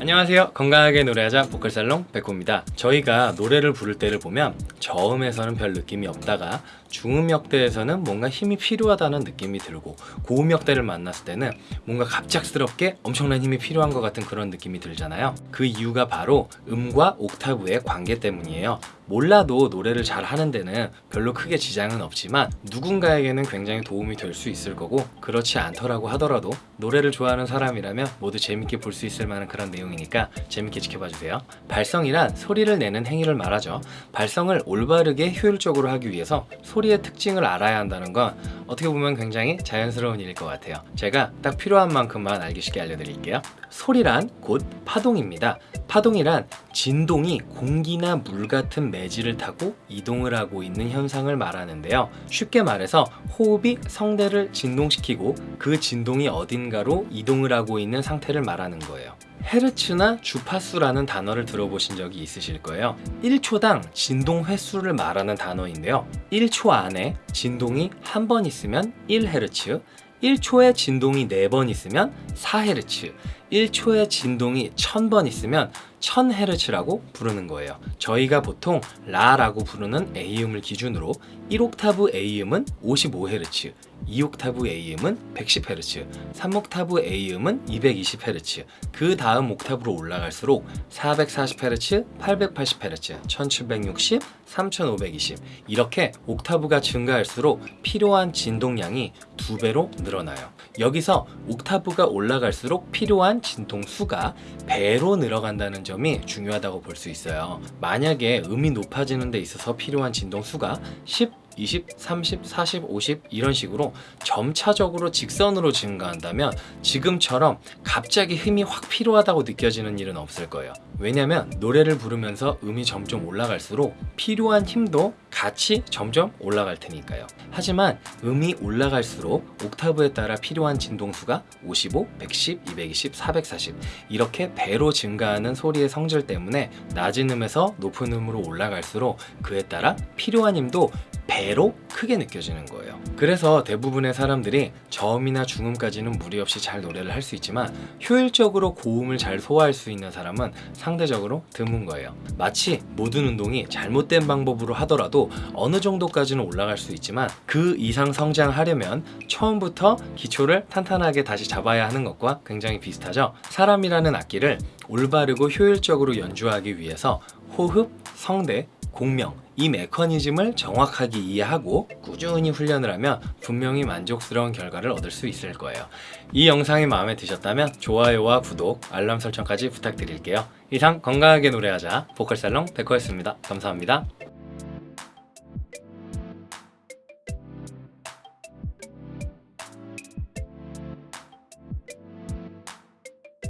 안녕하세요. 건강하게 노래하자 보컬살롱 백호입니다. 저희가 노래를 부를 때를 보면 저음에서는 별 느낌이 없다가 중음역대에서는 뭔가 힘이 필요하다는 느낌이 들고 고음역대를 만났을 때는 뭔가 갑작스럽게 엄청난 힘이 필요한 것 같은 그런 느낌이 들잖아요. 그 이유가 바로 음과 옥타브의 관계 때문이에요 몰라도 노래를 잘 하는 데는 별로 크게 지장은 없지만 누군가에게는 굉장히 도움이 될 수 있을 거고 그렇지 않더라고 하더라도 노래를 좋아하는 사람이라면 모두 재밌게 볼 수 있을 만한 그런 내용이니까 재밌게 지켜봐 주세요. 발성이란 소리를 내는 행위를 말하죠. 발성을 올바르게 효율적으로 하기 위해서 소리의 특징을 알아야 한다는 건 어떻게 보면 굉장히 자연스러운 일일 것 같아요. 제가 딱 필요한 만큼만 알기 쉽게 알려드릴게요 소리란 곧 파동입니다. 파동이란 진동이 공기나 물 같은 매질을 타고 이동을 하고 있는 현상을 말하는데요. 쉽게 말해서 호흡이 성대를 진동시키고 그 진동이 어딘가로 이동을 하고 있는 상태를 말하는 거예요. 헤르츠나 주파수라는 단어를 들어보신 적이 있으실 거예요. 1초당 진동 횟수를 말하는 단어인데요. 1초 안에 진동이 한 번 있으면 1헤르츠 1초에 진동이 4번 있으면 4헤르츠 1초에 진동이 1000번 있으면 1000헤르츠라고 부르는 거예요. 저희가 보통 라라고 부르는 A음을 기준으로 1옥타브 A음은 55헤르츠 2옥타브 A음은 110Hz, 3옥타브 A음은 220Hz, 그 다음 옥타브로 올라갈수록 440Hz, 880Hz, 1760, 3520 이렇게 옥타브가 증가할수록 필요한 진동량이 두 배로 늘어나요. 여기서 옥타브가 올라갈수록 필요한 진동 수가 배로 늘어간다는 점이 중요하다고 볼 수 있어요. 만약에 음이 높아지는 데 있어서 필요한 진동 수가 10, 20, 30, 40, 50 이런 식으로 점차적으로 직선으로 증가한다면 지금처럼 갑자기 힘이 확 필요하다고 느껴지는 일은 없을 거예요. 왜냐면 노래를 부르면서 음이 점점 올라갈수록 필요한 힘도 같이 점점 올라갈 테니까요. 하지만 음이 올라갈수록 옥타브에 따라 필요한 진동수가 55, 110, 220, 440 이렇게 배로 증가하는 소리의 성질 때문에 낮은 음에서 높은 음으로 올라갈수록 그에 따라 필요한 힘도 배로 크게 느껴지는 거예요. 그래서 대부분의 사람들이 저음이나 중음까지는 무리 없이 잘 노래를 할 수 있지만 효율적으로 고음을 잘 소화할 수 있는 사람은 상대적으로 드문 거예요. 마치 모든 운동이 잘못된 방법으로 하더라도 어느 정도까지는 올라갈 수 있지만 그 이상 성장하려면 처음부터 기초를 탄탄하게 다시 잡아야 하는 것과 굉장히 비슷하죠. 사람이라는 악기를 올바르고 효율적으로 연주하기 위해서 호흡, 성대, 공명 이 메커니즘을 정확하게 이해하고 꾸준히 훈련을 하면 분명히 만족스러운 결과를 얻을 수 있을 거예요. 이 영상이 마음에 드셨다면 좋아요와 구독, 알람 설정까지 부탁드릴게요. 이상 건강하게 노래하자 보컬살롱 백호였습니다. 감사합니다